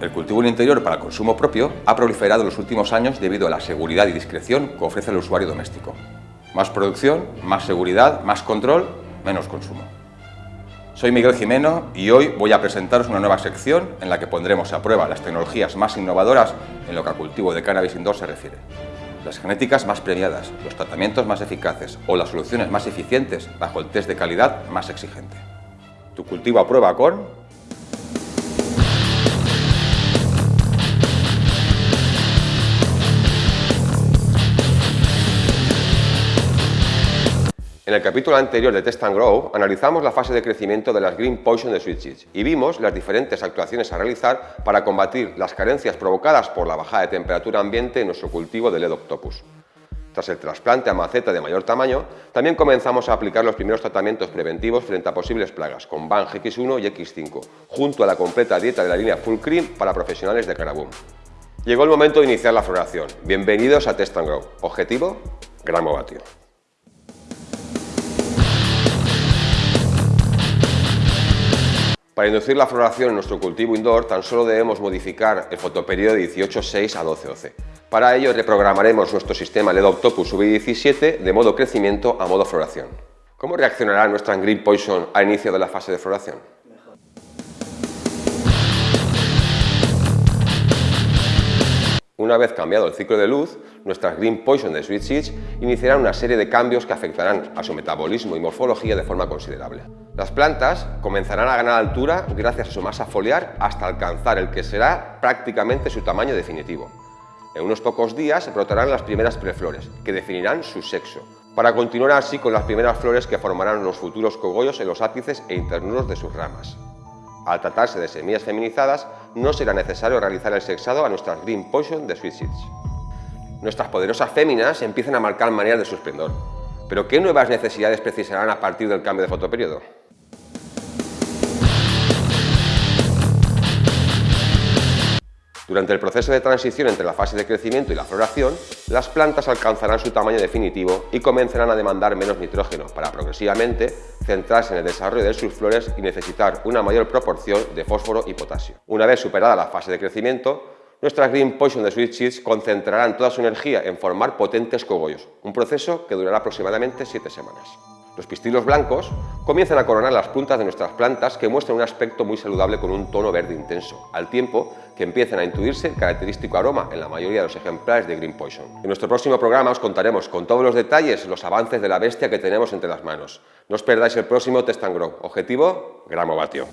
El cultivo en interior para el consumo propio ha proliferado en los últimos años debido a la seguridad y discreción que ofrece el usuario doméstico. Más producción, más seguridad, más control, menos consumo. Soy Miguel Jimeno y hoy voy a presentaros una nueva sección en la que pondremos a prueba las tecnologías más innovadoras en lo que al cultivo de cannabis indoor se refiere. Las genéticas más premiadas, los tratamientos más eficaces o las soluciones más eficientes bajo el test de calidad más exigente. Tu cultivo a prueba con En el capítulo anterior de Test and Grow analizamos la fase de crecimiento de las Green Poison de Sweet Seeds y vimos las diferentes actuaciones a realizar para combatir las carencias provocadas por la bajada de temperatura ambiente en nuestro cultivo de LED Octopus. Tras el trasplante a maceta de mayor tamaño, también comenzamos a aplicar los primeros tratamientos preventivos frente a posibles plagas con BAN X1 y X5, junto a la completa dieta de la línea Full Cream para profesionales de Caraboom. Llegó el momento de iniciar la floración. Bienvenidos a Test and Grow. Objetivo, gramo vatio. Para inducir la floración en nuestro cultivo indoor tan solo debemos modificar el fotoperiodo de 18.6 a 12.12. Para ello reprogramaremos nuestro sistema LED Octopus V17 de modo crecimiento a modo floración. ¿Cómo reaccionará nuestra Green Poison al inicio de la fase de floración? Una vez cambiado el ciclo de luz, nuestras Green Poison de Sweet Seeds iniciarán una serie de cambios que afectarán a su metabolismo y morfología de forma considerable. Las plantas comenzarán a ganar altura gracias a su masa foliar hasta alcanzar el que será prácticamente su tamaño definitivo. En unos pocos días brotarán las primeras preflores, que definirán su sexo, para continuar así con las primeras flores que formarán los futuros cogollos en los ápices e internuros de sus ramas. Al tratarse de semillas feminizadas, no será necesario realizar el sexado a nuestras Green Poison de Sweet Seeds. Nuestras poderosas féminas empiezan a marcar maneras de su esplendor. ¿Pero qué nuevas necesidades precisarán a partir del cambio de fotoperiodo? Durante el proceso de transición entre la fase de crecimiento y la floración, las plantas alcanzarán su tamaño definitivo y comenzarán a demandar menos nitrógeno para progresivamente centrarse en el desarrollo de sus flores y necesitar una mayor proporción de fósforo y potasio. Una vez superada la fase de crecimiento, nuestras Green Poison de Sweet concentrarán toda su energía en formar potentes cogollos, un proceso que durará aproximadamente 7 semanas. Los pistilos blancos comienzan a coronar las puntas de nuestras plantas que muestran un aspecto muy saludable con un tono verde intenso, al tiempo que empiezan a intuirse el característico aroma en la mayoría de los ejemplares de Green Poison. En nuestro próximo programa os contaremos con todos los detalles los avances de la bestia que tenemos entre las manos. No os perdáis el próximo Test and Grow. Objetivo, gramo vatio.